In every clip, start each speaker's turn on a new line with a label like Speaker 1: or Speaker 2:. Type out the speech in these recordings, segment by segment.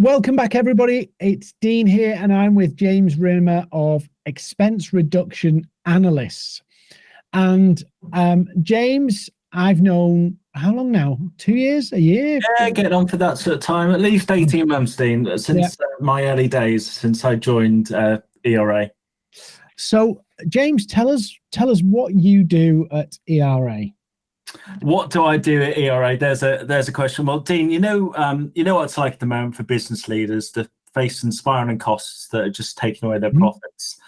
Speaker 1: Welcome back, everybody. It's Dean here, and I'm with James Rimmer of Expense Reduction Analysts. And um, James, I've known how long now? Two years? A year?
Speaker 2: Yeah, getting on for that sort of time. At least 18 months, Dean, since yeah. uh, my early days, since I joined uh, ERA.
Speaker 1: So, James, tell us tell us what you do at ERA.
Speaker 2: What do I do at ERA? There's a there's a question. Well, Dean, you know um, you know what it's like at the moment for business leaders to face spiraling costs that are just taking away their mm-hmm. profits.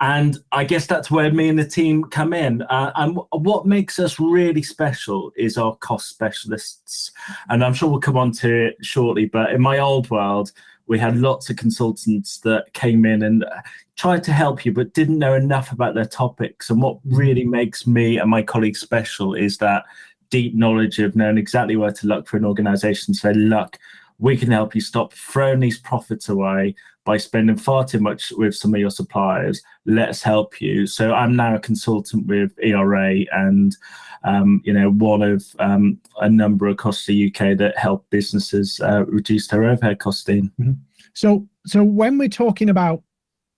Speaker 2: And I guess that's where me and the team come in. Uh, and what makes us really special is our cost specialists. And I'm sure we'll come on to it shortly. But in my old world, we had lots of consultants that came in and uh, tried to help you but didn't know enough about their topics and what mm-hmm. really makes me and my colleagues special is that deep knowledge of knowing exactly where to look for an organization so look we can help you stop throwing these profits away by spending far too much with some of your suppliers. Let's help you. So I'm now a consultant with ERA and um, you know one of um, a number across the UK that help businesses uh, reduce their overhead costing.
Speaker 1: Mm -hmm. So so when we're talking about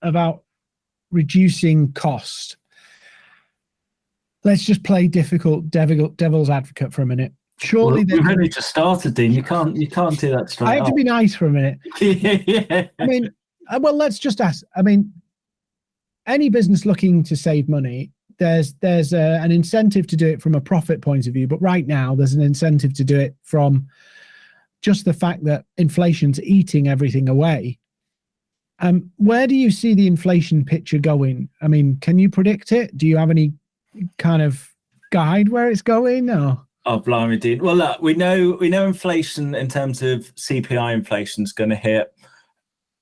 Speaker 1: about reducing cost, let's just play difficult devil, devil's advocate for a minute
Speaker 2: surely well, we've only just started dean you can't you can't do that straight
Speaker 1: i have
Speaker 2: off.
Speaker 1: to be nice for a minute
Speaker 2: yeah.
Speaker 1: i mean uh, well let's just ask i mean any business looking to save money there's there's a, an incentive to do it from a profit point of view but right now there's an incentive to do it from just the fact that inflation's eating everything away. Um where do you see the inflation picture going? I mean can you predict it? Do you have any kind of guide where it's going or?
Speaker 2: Oh, blimey, dude. Well, look, we know we know inflation in terms of CPI inflation is going to hit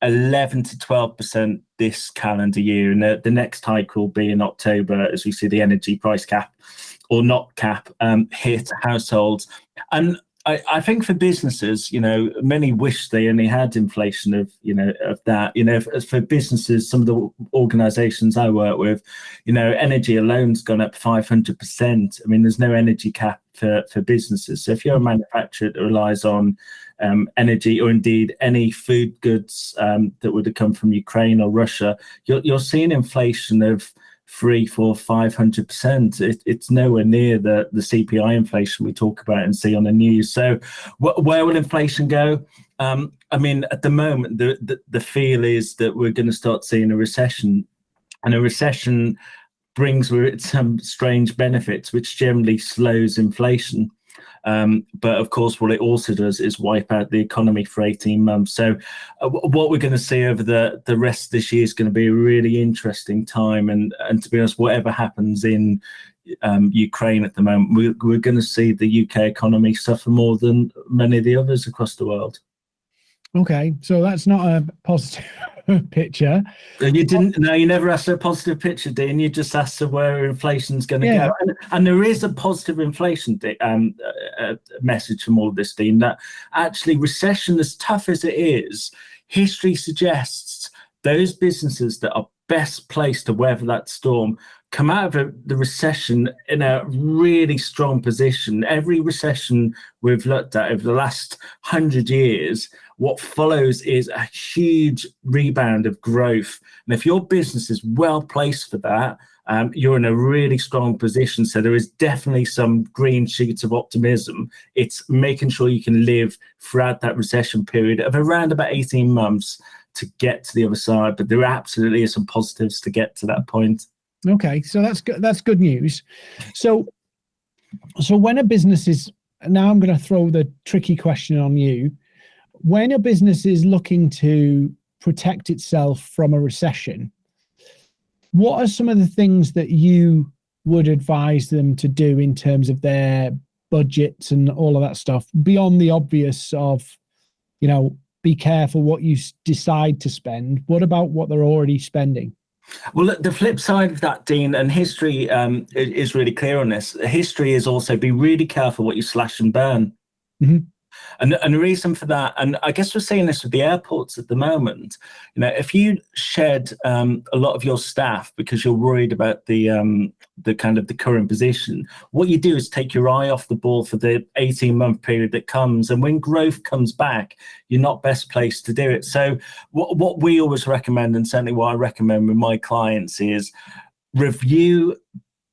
Speaker 2: 11 to 12 percent this calendar year, and the, the next hike will be in October as we see the energy price cap or not cap um, hit households. And I, I, think for businesses, you know, many wish they only had inflation of, you know, of that. You know, for, businesses, some of the organisations I work with, you know, energy alone's gone up 500%. I mean, there's no energy cap for, for businesses. So if you're a manufacturer that relies on um, energy or indeed any food goods um, that would have come from Ukraine or Russia, you're, you're seeing inflation of three, four, five hundred percent. It's nowhere near the the CPI inflation we talk about and see on the news. So, wh where will inflation go? Um, I mean, at the moment, the, the the feel is that we're going to start seeing a recession, and a recession brings with it some strange benefits, which generally slows inflation. Um, but of course, what it also does is wipe out the economy for 18 months. So uh, what we're going to see over the, the rest of this year is going to be a really interesting time. And, and to be honest, whatever happens in um, Ukraine at the moment, we, we're going to see the UK economy suffer more than many of the others across the world.
Speaker 1: Okay, so that's not a positive picture.
Speaker 2: You didn't. No, you never asked a positive picture, Dean. You just asked where inflation's going to yeah. go, and, and, there is a positive inflation um, uh, uh, message from all of this, Dean. That actually recession, as tough as it is, history suggests those businesses that are best placed to weather that storm come out of the recession in a really strong position. Every recession we've looked at over the last hundred years, what follows is a huge rebound of growth. And if your business is well placed for that, um, you're in a really strong position. So there is definitely some green shoots of optimism. It's making sure you can live throughout that recession period of around about 18 months to get to the other side. But there absolutely are some positives to get to that point.
Speaker 1: Okay, so that's good. That's good news. So, so when a business is now, I'm going to throw the tricky question on you. When a business is looking to protect itself from a recession, what are some of the things that you would advise them to do in terms of their budgets and all of that stuff beyond the obvious of, you know, be careful what you decide to spend. What about what they're already spending?
Speaker 2: Well, the flip side of that, Dean, and history um, is really clear on this. History is also be really careful what you slash and burn. Mm -hmm. And, and the reason for that, and I guess we're seeing this with the airports at the moment, you know, if you shed um, a lot of your staff because you're worried about the um, the kind of the current position, what you do is take your eye off the ball for the 18 month period that comes. And when growth comes back, you're not best placed to do it. So what, what we always recommend, and certainly what I recommend with my clients is review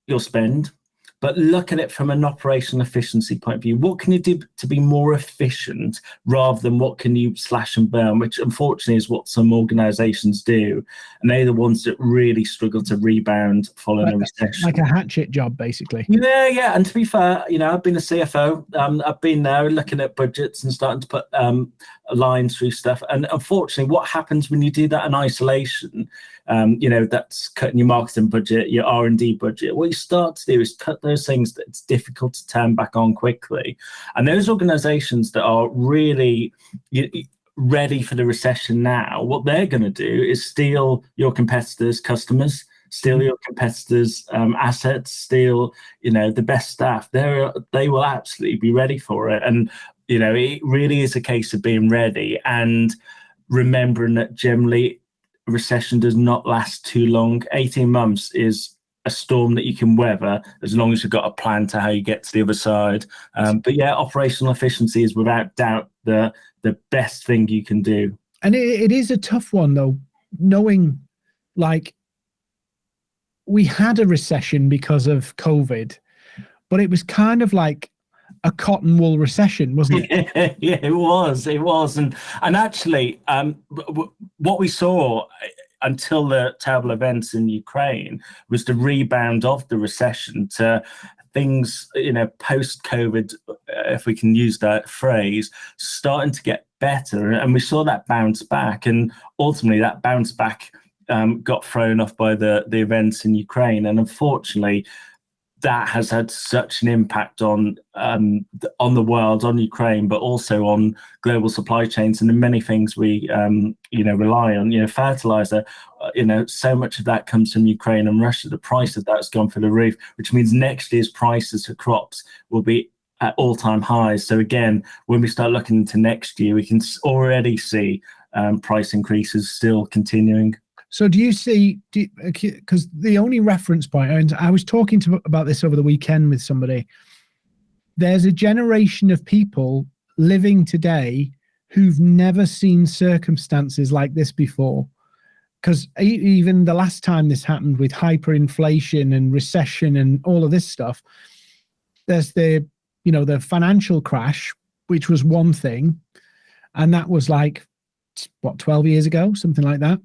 Speaker 2: your spend, but look at it from an operational efficiency point of view. What can you do to be more efficient rather than what can you slash and burn, which unfortunately is what some organizations do. And they're the ones that really struggle to rebound following
Speaker 1: like,
Speaker 2: a recession.
Speaker 1: Like a hatchet job, basically.
Speaker 2: Yeah, yeah. And to be fair, you know, I've been a CFO. Um, I've been there looking at budgets and starting to put um, lines through stuff. And unfortunately, what happens when you do that in isolation um, you know, that's cutting your marketing budget, your R and D budget. What you start to do is cut those things that it's difficult to turn back on quickly. And those organisations that are really ready for the recession now, what they're going to do is steal your competitors' customers steal mm-hmm. your competitors' um, assets, steal, you know, the best staff. They they will absolutely be ready for it, and you know, it really is a case of being ready and remembering that generally recession does not last too long. 18 months is a storm that you can weather as long as you've got a plan to how you get to the other side. Um, but yeah, operational efficiency is without doubt the the best thing you can do.
Speaker 1: And it, it is a tough one though, knowing like we had a recession because of COVID, but it was kind of like a cotton wool recession, wasn't
Speaker 2: it? Yeah, it was. It was, and and actually, um, what we saw uh, until the terrible events in Ukraine was the rebound of the recession to things, you know, post COVID, uh, if we can use that phrase, starting to get better, and we saw that bounce back, and ultimately that bounce back. Um, got thrown off by the the events in Ukraine, and unfortunately, that has had such an impact on um, on the world, on Ukraine, but also on global supply chains and the many things we um, you know rely on. You know, fertilizer. Uh, you know, so much of that comes from Ukraine and Russia. The price of that has gone through the roof, which means next year's prices for crops will be at all-time highs. So again, when we start looking into next year, we can already see um, price increases still continuing.
Speaker 1: So do you see, because the only reference point, and I was talking to about this over the weekend with somebody, there's a generation of people living today who've never seen circumstances like this before. Because even the last time this happened with hyperinflation and recession and all of this stuff, there's the, you know, the financial crash, which was one thing. And that was like, what, 12 years ago, something like that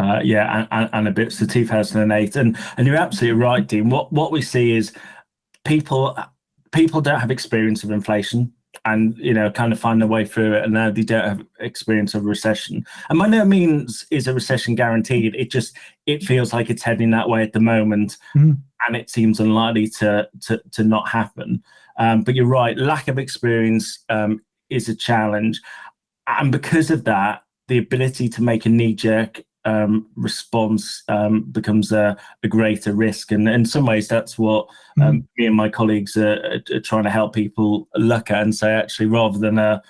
Speaker 2: uh, yeah, and, and, a bit to 2008. And and you're absolutely right, Dean. What what we see is people people don't have experience of inflation and you know kind of find their way through it and now they don't have experience of recession and by no means is a recession guaranteed it just it feels like it's heading that way at the moment mm. and it seems unlikely to to, to not happen um, but you're right lack of experience um, is a challenge and because of that the ability to make a knee-jerk um, response um, becomes a, a, greater risk. And in some ways, that's what um, mm. me and my colleagues are, are, trying to help people look at and say, actually, rather than a,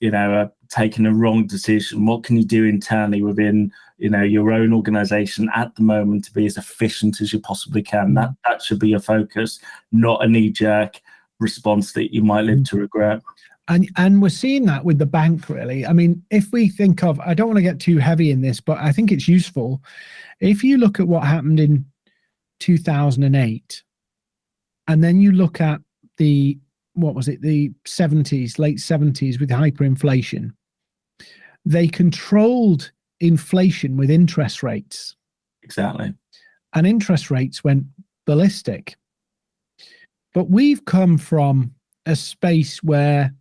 Speaker 2: you know, a, taking a wrong decision, what can you do internally within, you know, your own organization at the moment to be as efficient as you possibly can? That that should be your focus, not a knee jerk response that you might live mm. to regret
Speaker 1: and and we're seeing that with the bank really. I mean if we think of i don't want to get too heavy in this but i think it's useful. If you look at what happened in 2008 and then you look at the what was it the 70s late 70s with hyperinflation they controlled inflation with interest rates.
Speaker 2: Exactly.
Speaker 1: And interest rates went ballistic. But we've come from a space where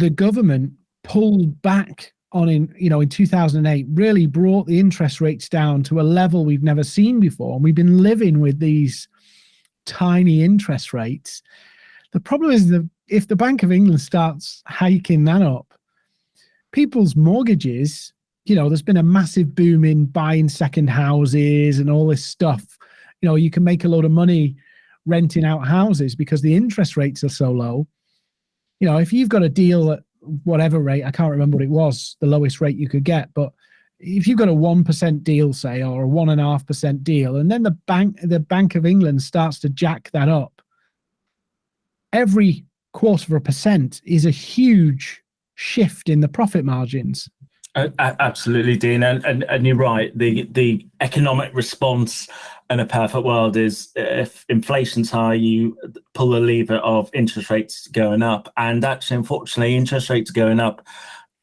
Speaker 1: the government pulled back on in you know in 2008 really brought the interest rates down to a level we've never seen before. And we've been living with these tiny interest rates. The problem is that if the bank of england starts hiking that up people's mortgages you know there's been a massive boom in buying second houses and all this stuff. You know you can make a lot of money renting out houses because the interest rates are so low you know, if you've got a deal at whatever rate, I can't remember what it was, the lowest rate you could get, but if you've got a 1% deal, say, or a one and a half percent deal, and then the bank, the Bank of England starts to jack that up, every quarter of a percent is a huge shift in the profit margins.
Speaker 2: Absolutely, Dean, and, and and you're right. The the economic response in a perfect world is if inflation's high, you pull the lever of interest rates going up, and actually, unfortunately, interest rates going up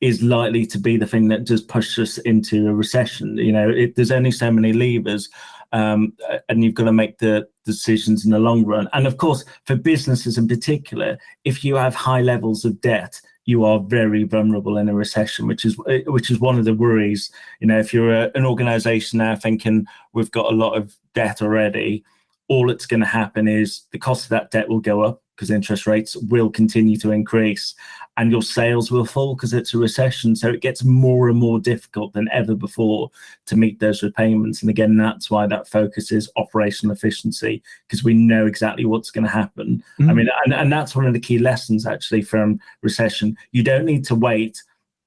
Speaker 2: is likely to be the thing that just pushes us into a recession. You know, it, there's only so many levers, um, and you've got to make the decisions in the long run. And of course, for businesses in particular, if you have high levels of debt, you are very vulnerable in a recession, which is which is one of the worries. You know, if you're a, an organization now thinking we've got a lot of debt already, all that's going to happen is the cost of that debt will go up because interest rates will continue to increase and your sales will fall because it's a recession. So it gets more and more difficult than ever before to meet those repayments. And again, that's why that focus is operational efficiency because we know exactly what's going to happen. Mm. I mean, and, and that's one of the key lessons actually from recession. You don't need to wait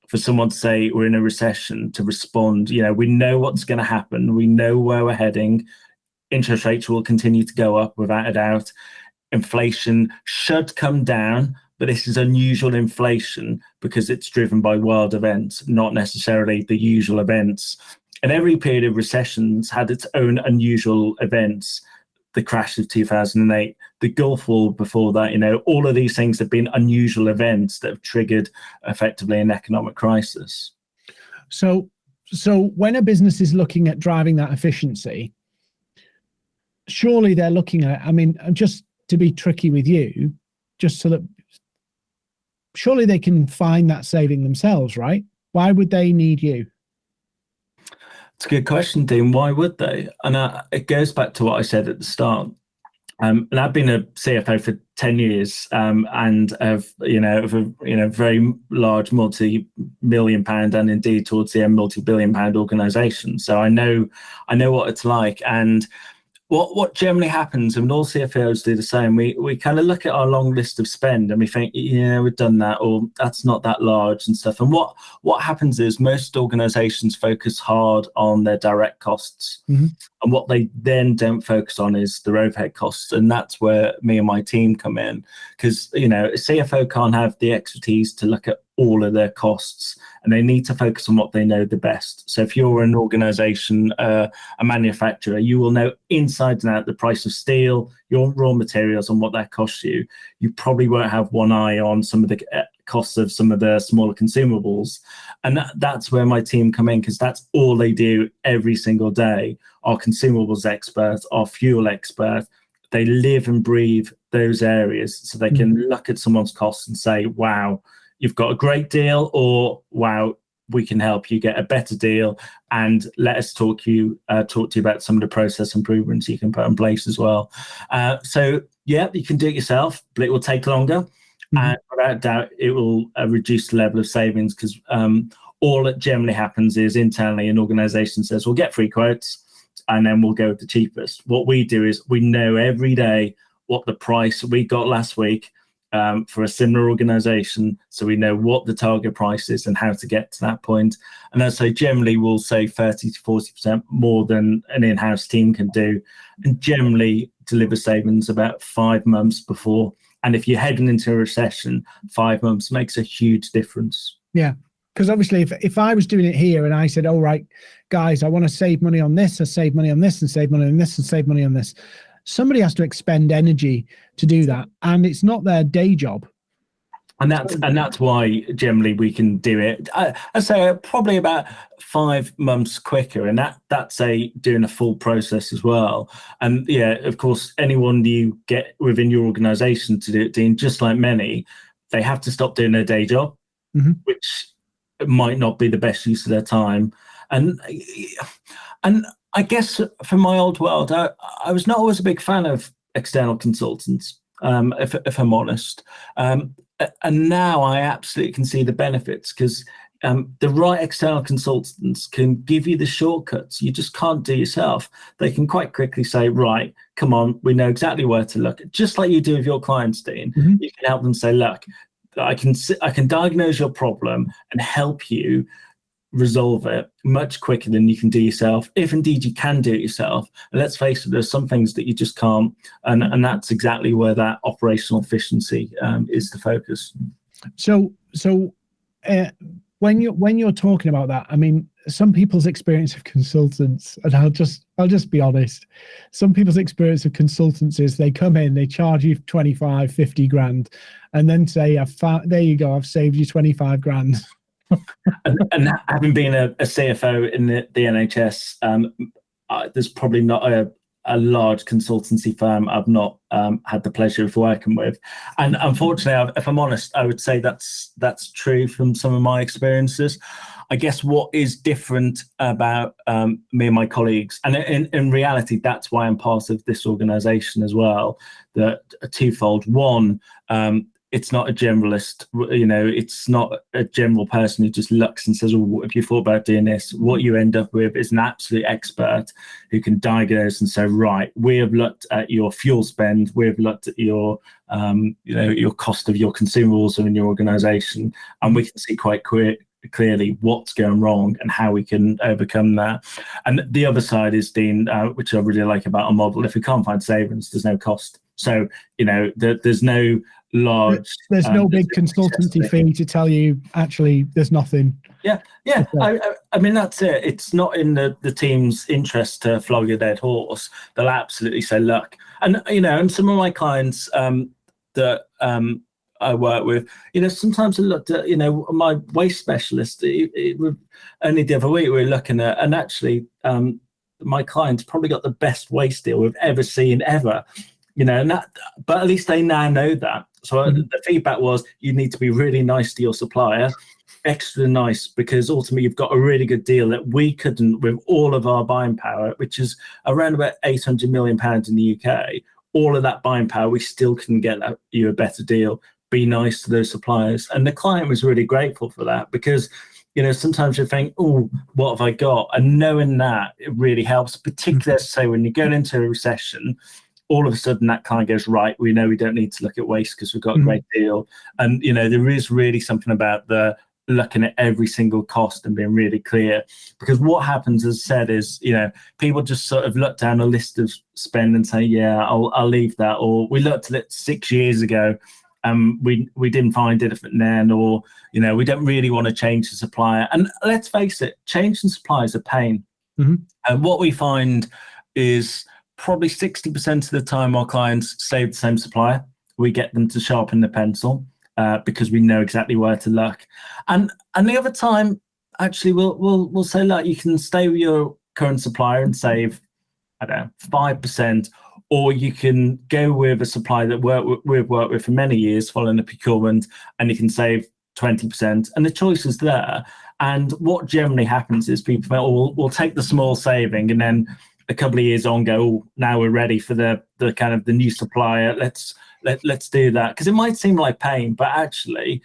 Speaker 2: for someone to say we're in a recession to respond. You know, we know what's going to happen. We know where we're heading. Interest rates will continue to go up without a doubt inflation should come down, but this is unusual inflation because it's driven by world events, not necessarily the usual events. And every period of recessions had its own unusual events. The crash of 2008, the Gulf War before that, you know, all of these things have been unusual events that have triggered effectively an economic crisis.
Speaker 1: So, so when a business is looking at driving that efficiency, surely they're looking at, I mean, I'm just to be tricky with you, just so that surely they can find that saving themselves, right? Why would they need you?
Speaker 2: It's a good question, Dean. Why would they? And uh, it goes back to what I said at the start. Um, and I've been a CFO for ten years, um, and have you know of a you know very large multi-million pound and indeed towards the end multi-billion pound organisation. So I know I know what it's like, and what what generally happens, and all CFOs do the same, we we kind of look at our long list of spend and we think, yeah, we've done that, or that's not that large and stuff. And what what happens is most organizations focus hard on their direct costs. Mm-hmm. And what they then don't focus on is their overhead costs. And that's where me and my team come in. Because, you know, a CFO can't have the expertise to look at all of their costs and they need to focus on what they know the best. So if you're an organization, uh, a manufacturer, you will know inside and out the price of steel, your raw materials, and what that costs you. You probably won't have one eye on some of the uh, costs of some of the smaller consumables. And that, that's where my team come in because that's all they do every single day. Our consumables experts, our fuel expert, they live and breathe those areas so they can mm-hmm. look at someone's costs and say, wow, you've got a great deal, or wow, we can help you get a better deal and let us talk you uh, talk to you about some of the process improvements you can put in place as well uh, so yeah you can do it yourself but it will take longer mm-hmm. and without doubt it will uh, reduce the level of savings because um, all that generally happens is internally an organization says we'll get free quotes and then we'll go with the cheapest. What we do is we know every day what the price we got last week um, for a similar organization. So we know what the target price is and how to get to that point. And as I generally will say 30 to 40 percent more than an in-house team can do and generally deliver savings about five months before and if you're heading into a recession five months makes a huge difference.
Speaker 1: Yeah because obviously if, if i was doing it here and i said all right guys i want to save money on this i save money on this and save money on this and save money on this somebody has to expend energy to do that. And it's not their day job
Speaker 2: and that's and that's why generally we can do it I, I say probably about five months quicker and that that's a doing a full process as well and yeah of course anyone you get within your organization to do it dean just like many they have to stop doing their day job mm-hmm. which might not be the best use of their time and and I guess from my old world, I, I was not always a big fan of external consultants, um, if, if, I'm honest. Um, and now I absolutely can see the benefits because um, the right external consultants can give you the shortcuts you just can't do yourself. They can quite quickly say, right, come on, we know exactly where to look. Just like you do with your clients, Dean. Mm-hmm. You can help them say, look, I can I can diagnose your problem and help you resolve it much quicker than you can do yourself. If indeed you can do it yourself let's face it there's some things that you just can't and and that's exactly where that operational efficiency um, is the focus.
Speaker 1: So so uh, when you when you're talking about that i mean some people's experience of consultants and i'll just i'll just be honest some people's experience of consultants is they come in they charge you 25 50 grand and then say i've there you go i've saved you 25 grand
Speaker 2: and, and, having been a, a CFO in the, the NHS, um, there's probably not a, a large consultancy firm I've not um, had the pleasure of working with, and unfortunately, if I'm honest, I would say that's that's true from some of my experiences. I guess what is different about um, me and my colleagues, and in, in reality, that's why I'm part of this organisation as well. That twofold. One, um, it's not a generalist you know it's not a general person who just looks and says oh if you thought about doing this what you end up with is an absolute expert who can diagnose and say right we have looked at your fuel spend we have looked at your um, you know your cost of your consumables in your organization and we can see quite quick clearly what's going wrong and how we can overcome that. And the other side is Dean, uh, which I really like about our model. If we can't find savings, there's no cost. So you know, there, there's no large.
Speaker 1: There's um, no big consultancy fee to tell you actually there's nothing.
Speaker 2: Yeah, yeah. I, I, mean that's it. It's not in the the team's interest to flog a dead horse. They'll absolutely say, look, and you know, and some of my clients um, that um, I work with, you know, sometimes I looked at, you know, my waste specialist. It, it, only the other week we were looking at, and actually, um, my client's probably got the best waste deal we've ever seen ever you know, and that, but at least they now know that. So mm-hmm. the feedback was you need to be really nice to your supplier, extra nice, because ultimately you've got a really good deal that we couldn't with all of our buying power, which is around about 800 million pounds in the UK. All of that buying power, we still couldn't get you a better deal. Be nice to those suppliers, and the client was really grateful for that because you know, sometimes you think, oh, what have I got? And knowing that it really helps, particularly, mm-hmm. say, when you're going into a recession, all of a sudden that kind of goes right. We know we don't need to look at waste because we've got mm-hmm. a great deal. And you know, there is really something about the looking at every single cost and being really clear. Because what happens, as I said, is you know people just sort of look down a list of spend and say, yeah, I'll I'll leave that. Or we looked at it six years ago. and we we didn't find it then, or you know we don't really want to change the supplier. And let's face it, changing suppliers a pain. Mm-hmm. And what we find is probably 60% of the time our clients stay with the same supplier. We get them to sharpen the pencil uh, because we know exactly where to look. And and the other time, actually, we'll we'll we'll say, like you can stay with your current supplier and save, I don't know, five percent, or you can go with a supplier that work, we've worked with for many years, following the procurement, and you can save 20%. And the choice is there. And what generally happens is people will we'll take the small saving and then a couple of years on go oh, now we're ready for the the kind of the new supplier. Let's let, let's do that. Because it might seem like pain but actually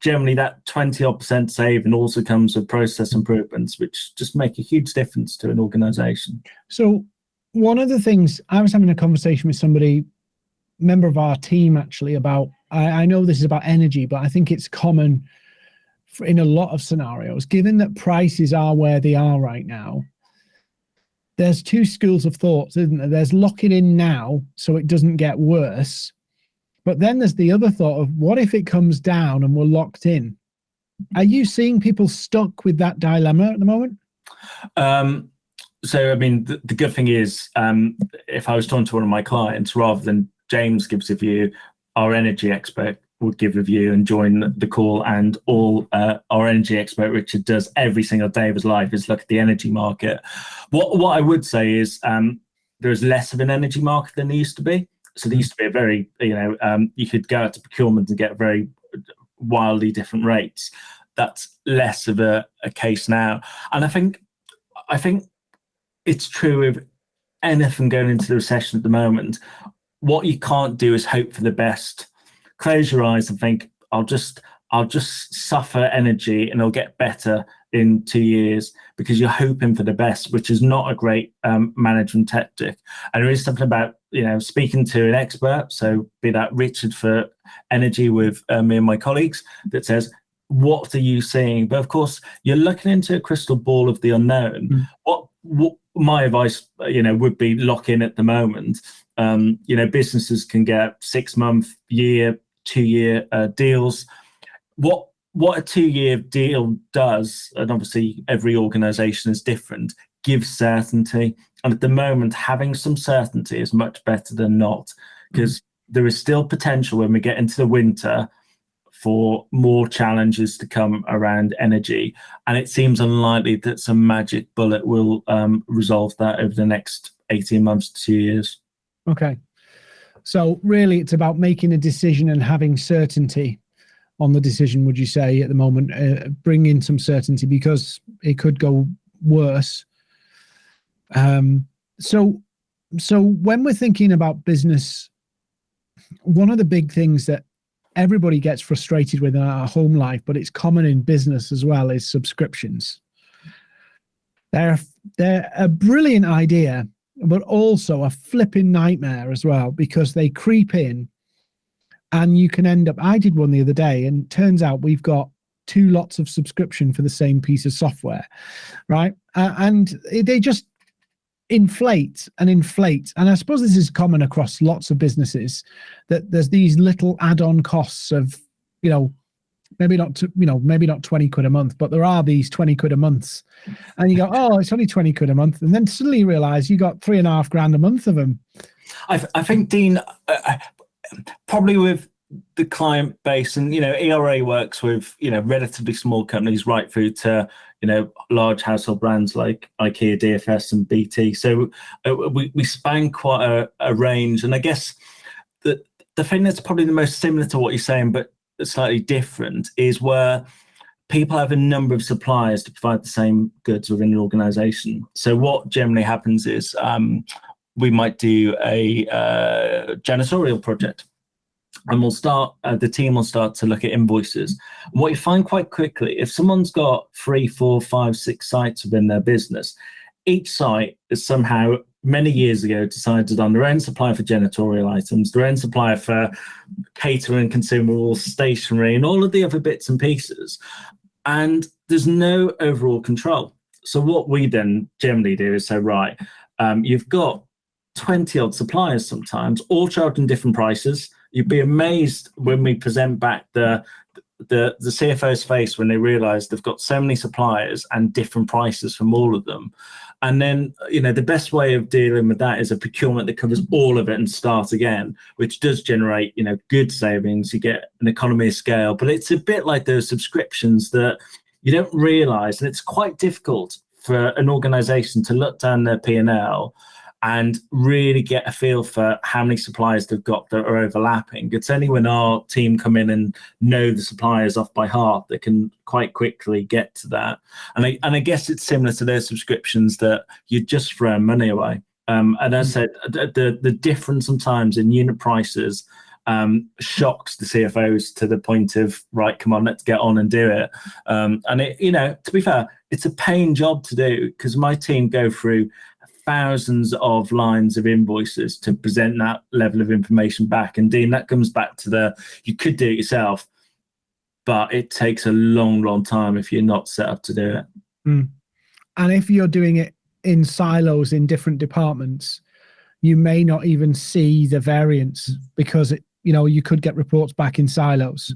Speaker 2: generally that 20 odd percent saving also comes with process improvements which just make a huge difference to an organization.
Speaker 1: So one of the things i was having a conversation with somebody member of our team actually about I, I know this is about energy but i think it's common in a lot of scenarios given that prices are where they are right now there's two schools of thoughts, isn't there? There's locking in now so it doesn't get worse. But then there's the other thought of what if it comes down and we're locked in? Are you seeing people stuck with that dilemma at the moment?
Speaker 2: Um, so, I mean, the, the good thing is, um, if I was talking to one of my clients, rather than James gives a view, our energy expert would give a view and join the call. And all uh, our energy expert Richard does every single day of his life is look at the energy market. What what I would say is um, there's less of an energy market than there used to be. So there used to be a very you know um, you could go out to procurement and get very wildly different rates. That's less of a, a case now, and I think I think it's true of anything going into the recession at the moment. What you can't do is hope for the best close your eyes and think, I'll just I'll just suffer energy and it'll get better in two years because you're hoping for the best, which is not a great um, management tactic. And there is something about you know speaking to an expert, so be that Richard for energy with uh, me and my colleagues, that says what are you seeing? But of course, you're looking into a crystal ball of the unknown. Mm. What, what my advice, you know, would be lock in at the moment. Um, you know, businesses can get six month, year, two year uh, deals. What what a two year deal does, and obviously every organization is different, gives certainty. And at the moment, having some certainty is much better than not, because mm. there is still potential when we get into the winter for more challenges to come around energy. And it seems unlikely that some magic bullet will um, resolve that over the next 18 months to two years.
Speaker 1: Okay. So really it's about making a decision and having certainty on the decision, would you say at the moment, uh, bring in some certainty because it could go worse. Um, so, so when we're thinking about business, one of the big things that everybody gets frustrated with in our home life, but it's common in business as well, is subscriptions. They're, they're a brilliant idea, but also a flipping nightmare as well, because they creep in and you can end up, I did one the other day and turns out we've got two lots of subscription for the same piece of software, right? Uh, and they just inflate and inflate. And I suppose this is common across lots of businesses that there's these little add-on costs of, you know, maybe not, to, you know, maybe not 20 quid a month, but there are these 20 quid a month. And you go, oh, it's only 20 quid a month. And then suddenly you realize you got three and a half grand a month of them.
Speaker 2: I, I think, Dean, uh, uh probably with the client base and you know era works with you know relatively small companies right through to you know large household brands like ikea dfs and bt so uh, we, we span quite a, a, range and i guess the the thing that's probably the most similar to what you're saying but slightly different is where people have a number of suppliers to provide the same goods within an organization. So what generally happens is um, we might do a uh, janitorial project. And we'll start uh, the team will start to look at invoices. What you find quite quickly if someone's got three four five six sites within their business each site is somehow many years ago decided on their own supplier for janitorial items their own supplier for catering consumables stationery and all of the other bits and pieces. And there's no overall control. So what we then generally do is say right um, you've got 20 odd suppliers sometimes all charging different prices. You'd be amazed when we present back the the the CFO's face when they realize they've got so many suppliers and different prices from all of them. And then, you know, the best way of dealing with that is a procurement that covers all of it and start again, which does generate, you know, good savings. You get an economy of scale, but it's a bit like those subscriptions that you don't realize. And it's quite difficult for an organization to look down their P&L and really get a feel for how many suppliers they've got that are overlapping. It's only when our team come in and know the suppliers off by heart that can quite quickly get to that. And I, and I guess it's similar to those subscriptions that you just throw money away. Um, and as I mm. said, the, the difference sometimes in unit prices um, shocks the CFOs to the point of, right, come on, let's get on and do it. Um, and it, you know, to be fair, it's a pain job to do because my team go through thousands of lines of invoices to present that level of information back. And Dean, that comes back to the you could do it yourself, but it takes a long, long time if you're not set up to do it.
Speaker 1: Mm. And if you're doing it in silos in different departments, you may not even see the variance because it, you know, you could get reports back in silos.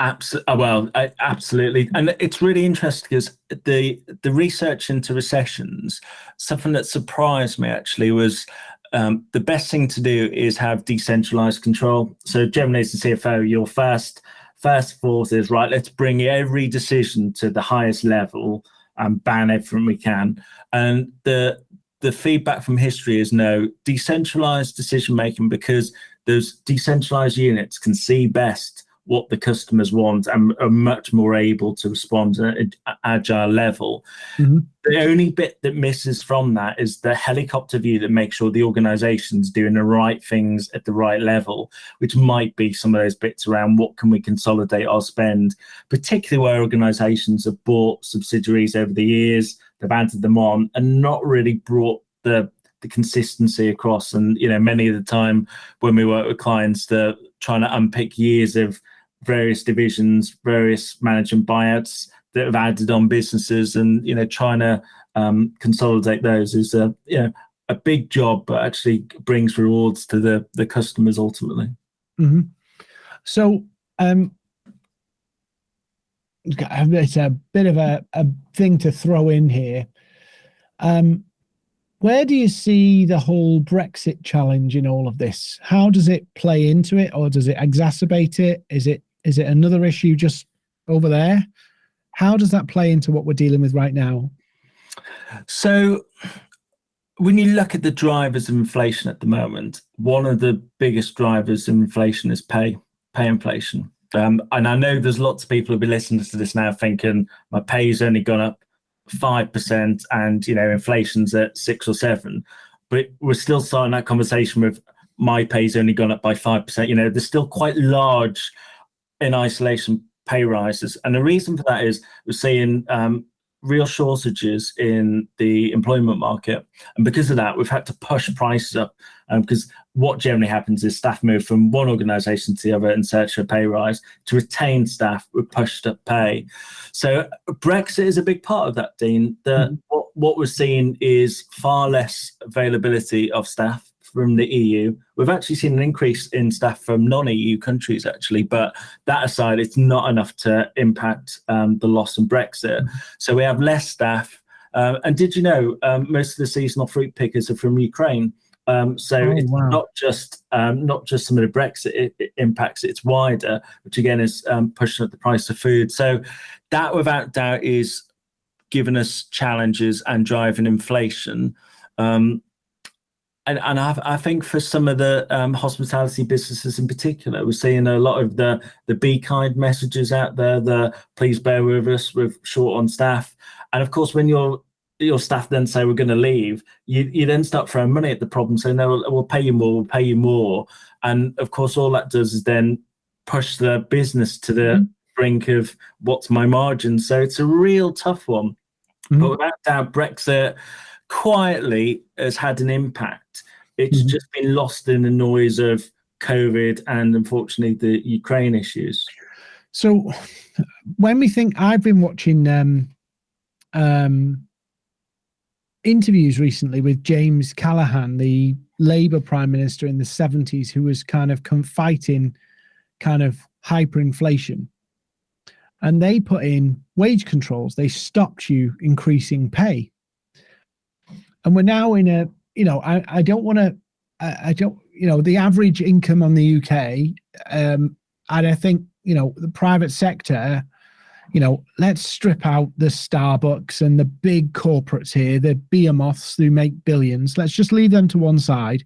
Speaker 2: Absolutely. Uh, well, absolutely, and it's really interesting because the the research into recessions, something that surprised me actually was um, the best thing to do is have decentralized control. So generally, as CFO, your first first thought is right. Let's bring every decision to the highest level and ban everything we can. And the the feedback from history is no decentralized decision making because those decentralized units can see best what the customers want and are much more able to respond at an agile level. Mm-hmm. The only bit that misses from that is the helicopter view that makes sure the organization's doing the right things at the right level, which might be some of those bits around what can we consolidate our spend, particularly where organizations have bought subsidiaries over the years, they've added them on and not really brought the the consistency across. And you know, many of the time when we work with clients, they're trying to unpick years of various divisions, various management buyouts that have added on businesses, and you know, trying to um, consolidate those is a you know a big job, but actually brings rewards to the the customers ultimately.
Speaker 1: Mm-hmm. So. Um, it's a bit of a, a thing to throw in here. Um, where do you see the whole Brexit challenge in all of this? How does it play into it, or does it exacerbate it? Is it is it another issue just over there? How does that play into what we're dealing with right now?
Speaker 2: So, when you look at the drivers of inflation at the moment, one of the biggest drivers of inflation is pay, pay inflation. Um, and I know there's lots of people who'll be listening to this now thinking my pay's only gone up five percent and you know inflation's at six or seven, but we're still starting that conversation with my pay's only gone up by five percent. You know, there's still quite large in isolation pay rises, and the reason for that is we're seeing um, real shortages in the employment market. And because of that, we've had to push prices up um, because what generally happens is staff move from one organization to the other in search for a pay rise. To retain staff, we're pushed up pay. So Brexit is a big part of that, Dean. The, mm-hmm. what, what we're seeing is far less availability of staff from the EU. We've actually seen an increase in staff from non-EU countries, actually, but that aside, it's not enough to impact um, the loss in Brexit. Mm-hmm. So we have less staff. Uh, and did you know um, most of the seasonal fruit pickers are from Ukraine? Um, so oh, it's wow. not just um, not just some of the Brexit it, it impacts; it's wider, which again is um, pushing up the price of food. So that, without doubt, is giving us challenges and driving inflation. Um, and, and I, I, think for some of the um, hospitality businesses in particular, we're seeing a lot of the the be kind messages out there. The please bear with us, we're short on staff, and of course, when your your staff then say we're going to leave, you you then start throwing money at the problem, saying no, we'll, we'll pay you more, we'll pay you more, and of course, all that does is then push the business to the mm-hmm. brink of what's my margin. So it's a real tough one. Mm-hmm. But without doubt, Brexit quietly has had an impact. It's mm-hmm. just been lost in the noise of COVID and unfortunately the Ukraine issues.
Speaker 1: So when we think I've been watching um, um, interviews recently with James Callaghan, the Labour Prime Minister in the 70s, who was kind of fighting kind of hyperinflation. And they put in wage controls. They stopped you increasing pay and we're now in a you know i, I don't want to I, I, don't you know the average income on the uk um and i think you know the private sector you know let's strip out the starbucks and the big corporates here the behemoths who make billions. Let's just leave them to one side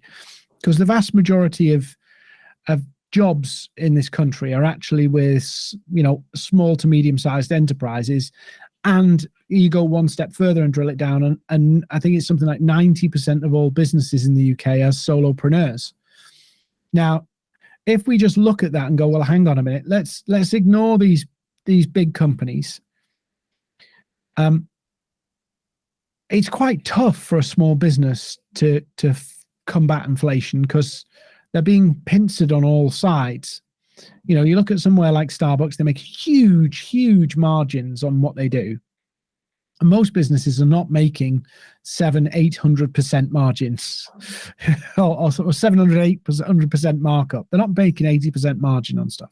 Speaker 1: because the vast majority of of jobs in this country are actually with you know small to medium sized enterprises and you go one step further and drill it down, and, and I think it's something like 90% of all businesses in the UK as solopreneurs. Now, if we just look at that and go, well, hang on a minute, let's let's ignore these these big companies. Um, it's quite tough for a small business to to combat inflation because they're being pincered on all sides you know, you look at somewhere like Starbucks, they make huge, huge margins on what they do. And most businesses are not making seven, eight hundred percent margins, or, or, or seven hundred, eight hundred percent markup. They're not making eighty percent margin on stuff.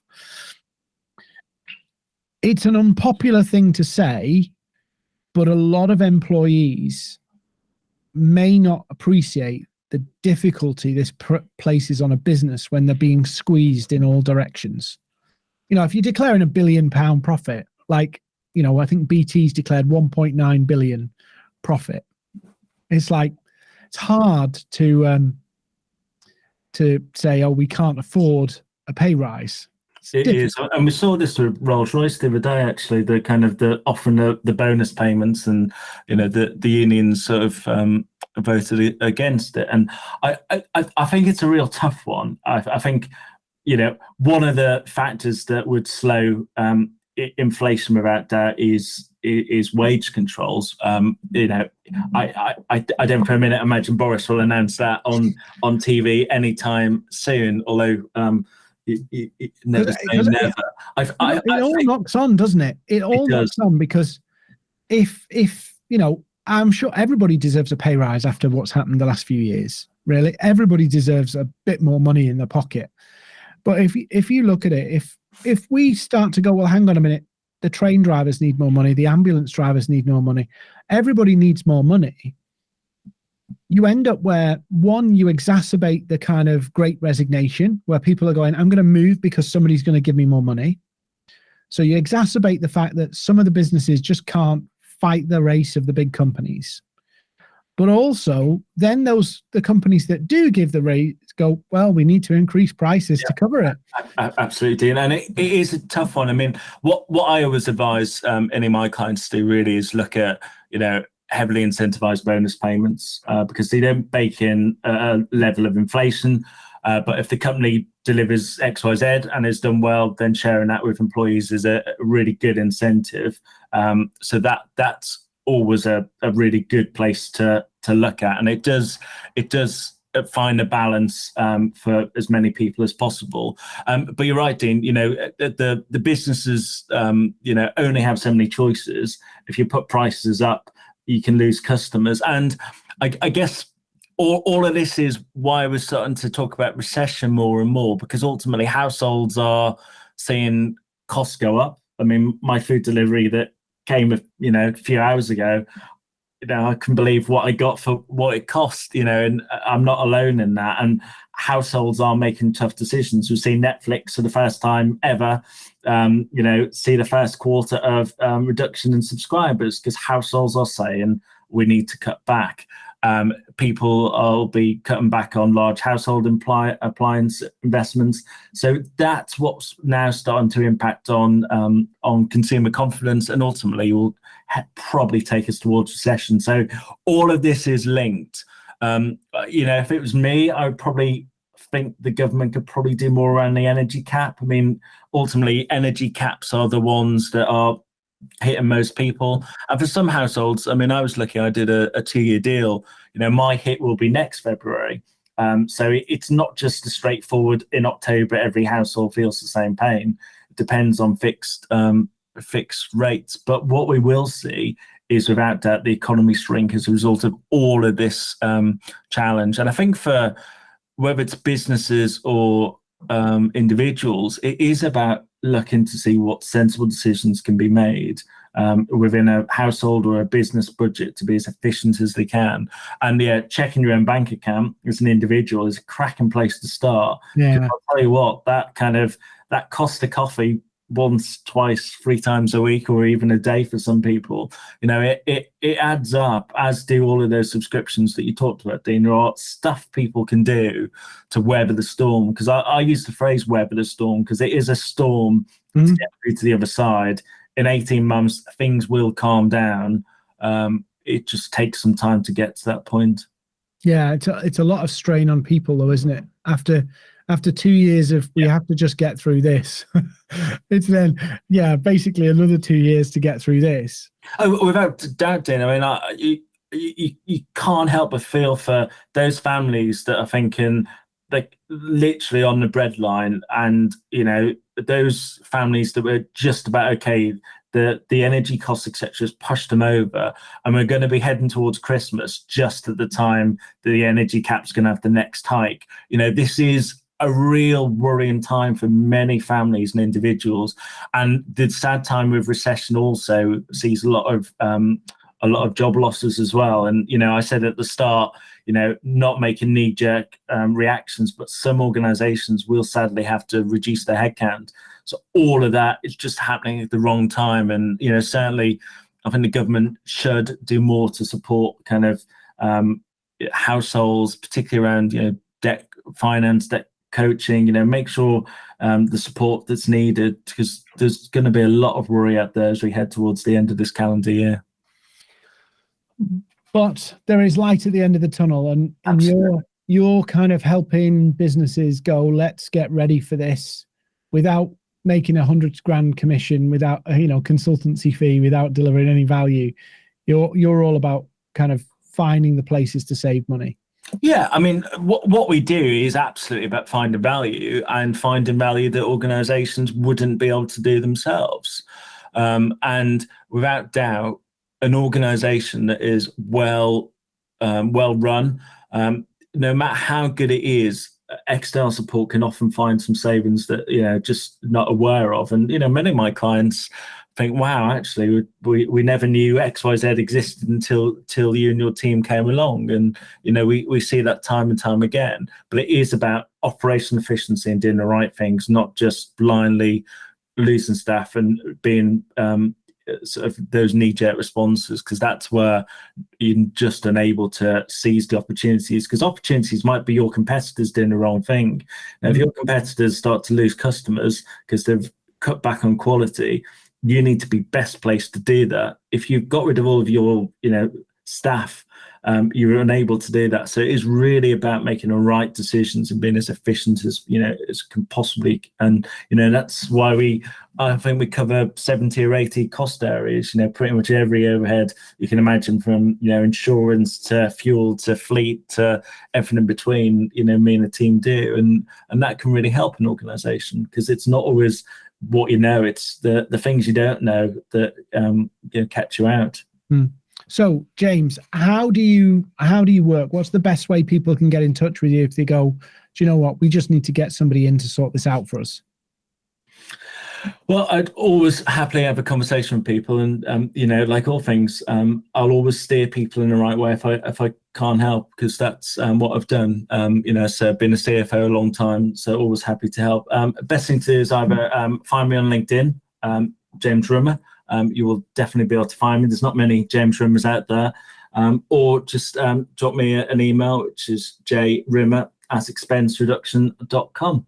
Speaker 1: It's an unpopular thing to say, but a lot of employees may not appreciate the difficulty this pr- places on a business when they're being squeezed in all directions. You know, if you're declaring a billion pound profit, like, you know, I think BT's declared 1.9 billion profit. It's like, it's hard to, um, to say, oh, we can't afford a pay rise.
Speaker 2: It is, and we saw this with Rolls Royce the other day. Actually, the kind of the offering the, the bonus payments, and you know the the unions sort of um, voted against it. And I, I I think it's a real tough one. I, I think you know one of the factors that would slow um, inflation without doubt is is wage controls. Um, you know, I, I I don't for a minute imagine Boris will announce that on on TV anytime soon. Although um, it, it, never say never.
Speaker 1: I, I, it all knocks on, doesn't it? It all it knocks on because if if you know, I'm sure everybody deserves a pay rise after what's happened the last few years. Really, everybody deserves a bit more money in their pocket. But if if you look at it, if if we start to go, well, hang on a minute, the train drivers need more money, the ambulance drivers need more money, everybody needs more money. You end up where one, you exacerbate the kind of great resignation where people are going, I'm going to move because somebody's going to give me more money. So you exacerbate the fact that some of the businesses just can't fight the race of the big companies. But also then those the companies that do give the rates go well we need to increase prices yeah, to cover it.
Speaker 2: Absolutely and it, it is a tough one. I mean what what i always advise um, any of my clients to do really is look at you know heavily incentivized bonus payments uh, because they don't bake in a level of inflation uh, but if the company delivers xyz and has done well then sharing that with employees is a really good incentive um, so that that's always a, a really good place to to look at, and it does it does find a balance um, for as many people as possible. Um, but you're right, Dean. You know the the businesses um, you know only have so many choices. If you put prices up, you can lose customers, and I, I guess. All, all of this is why we're starting to talk about recession more and more because ultimately households are seeing costs go up. I mean, my food delivery that came, you know, a few hours ago, you know, I can believe what I got for what it cost, you know, and I'm not alone in that. And households are making tough decisions. We've seen Netflix for the first time ever, um, you know, see the first quarter of um, reduction in subscribers because households are saying we need to cut back. Um, people will be cutting back on large household imply, appliance investments. So that's what's now starting to impact on um, on consumer confidence, and ultimately will probably take us towards recession. So all of this is linked. Um, you know, if it was me, I would probably think the government could probably do more around the energy cap. I mean, ultimately, energy caps are the ones that are hitting most people. And for some households, I mean, I was lucky, I did a, a two year deal. You know, my hit will be next February. Um, so it, it's not just a straightforward in October, every household feels the same pain. It depends on fixed um, fixed rates. But what we will see is without doubt the economy shrink as a result of all of this um, challenge. And I think for whether it's businesses or um, individuals, it is about looking to see what sensible decisions can be made um, within a household or a business budget to be as efficient as they can. And yeah, checking your own bank account as an individual is a cracking place to start. Yeah. I'll tell you what, that kind of that cost of coffee once, twice, three times a week, or even a day for some people. You know, it it it adds up, as do all of those subscriptions that you talked about, Dean. There are stuff people can do to weather the storm. Because I, I use the phrase weather the storm because it is a storm mm-hmm. to get through to the other side. In 18 months, things will calm down. Um, it just takes some time to get to that point.
Speaker 1: Yeah, it's a, it's a lot of strain on people, though, isn't it? After after two years of we yeah. have to just get through this. It's then yeah basically another two years to get through this.
Speaker 2: Oh without doubting, i mean I, you, you you can't help but feel for those families that are thinking like literally on the breadline and you know those families that were just about okay the the energy costs etc has pushed them over and we're going to be heading towards christmas just at the time the energy cap's going to have the next hike. You know this is a real worrying time for many families and individuals. And the sad time with recession also sees a lot of um, a lot of job losses as well. And you know, I said at the start, you know, not making knee jerk um, reactions, but some organisations will sadly have to reduce their headcount. So all of that is just happening at the wrong time. And you know, certainly, I think the government should do more to support kind of um, households, particularly around you know debt finance, debt coaching. You know, make sure um, the support that's needed because there's going to be a lot of worry out there as we head towards the end of this calendar year.
Speaker 1: But there is light at the end of the tunnel, and, and you're you're kind of helping businesses go. Let's get ready for this without making a hundred grand commission, without you know consultancy fee, without delivering any value. You're you're all about kind of finding the places to save money.
Speaker 2: Yeah, I mean, what what we do is absolutely about finding value and finding value that organisations wouldn't be able to do themselves. Um, and without doubt, an organisation that is well um, well run, um, no matter how good it is, external support can often find some savings that you know just not aware of. And you know, many of my clients think, wow, actually, we, we never knew XYZ existed until till you and your team came along. And, you know, we, we see that time and time again. But it is about operational efficiency and doing the right things, not just blindly losing staff and being um, sort of those knee-jerk responses because that's where you're just unable to seize the opportunities because opportunities might be your competitors doing the wrong thing. Now, if mm-hmm. your competitors start to lose customers because they've cut back on quality, you need to be best placed to do that. If you've got rid of all of your, you know, staff, um, you're unable to do that. So it is really about making the right decisions and being as efficient as you know as can possibly. And you know that's why we, I think we cover 70 or 80 cost areas. You know, pretty much every overhead you can imagine, from you know insurance to fuel to fleet to everything in between. You know, me and the team do, and and that can really help an organisation because it's not always what you know. It's the the things you don't know that um you know, catch you out.
Speaker 1: Mm. so james how do you how do you work? What's the best way people can get in touch with you if they go do you know what? We just need to get somebody in to sort this out for us
Speaker 2: well, I'd always happily have a conversation with people, and um, you know, like all things, um, I'll always steer people in the right way if I if I can't help because that's um, what I've done. Um, you know, so I've been a CFO a long time, so always happy to help. Um, best thing to do is either um, find me on LinkedIn, James Rimmer. you will definitely be able to find me. There's not many James Rimmers out there, or just drop me an email, which is jrimmer at expensereduction.com.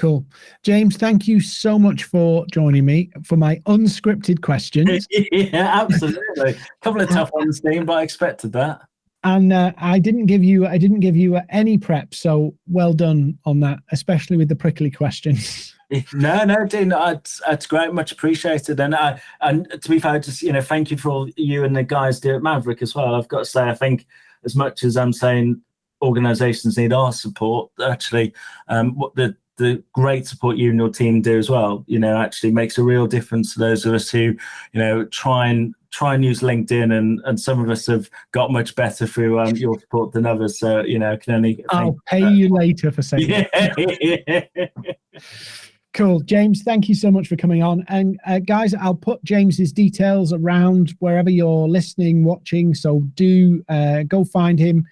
Speaker 1: Cool. James, thank you so much for joining me for my unscripted questions.
Speaker 2: yeah, absolutely. A couple of tough ones, Dean, but I expected that.
Speaker 1: And uh, I didn't give you I didn't give you any prep, so well done on that, especially with the prickly questions.
Speaker 2: no, no, Dean, that's, that's great, much appreciated. And I, and to be fair, just you know, thank you for all you and the guys do at Maverick as well. I've got to say, I think as much as I'm saying organisations need our support, actually, um, what the the great support you and your team do as well, you know, actually makes a real difference to those of us who, you know, try and try and use LinkedIn, and and some of us have got much better through um, your support than others. So you know, can only.
Speaker 1: I'll pay you later for saying. Yeah. Cool, James. Thank you so much for coming on. And uh, guys, I'll put James's details around wherever you're listening, watching. So do uh, go find him,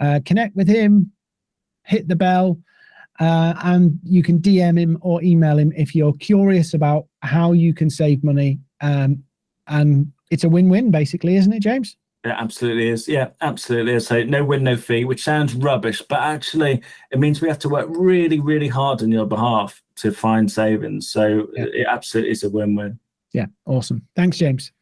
Speaker 1: uh, connect with him, hit the bell uh, and you can DM him or email him if you're curious about how you can save money. Um, and it's a win-win, basically, isn't it, James?
Speaker 2: It absolutely is. Yeah, absolutely. So no win, no fee, which sounds rubbish, but actually it means we have to work really, really hard on your behalf to find savings. So yeah. it absolutely is a win-win.
Speaker 1: Yeah, awesome. Thanks, James.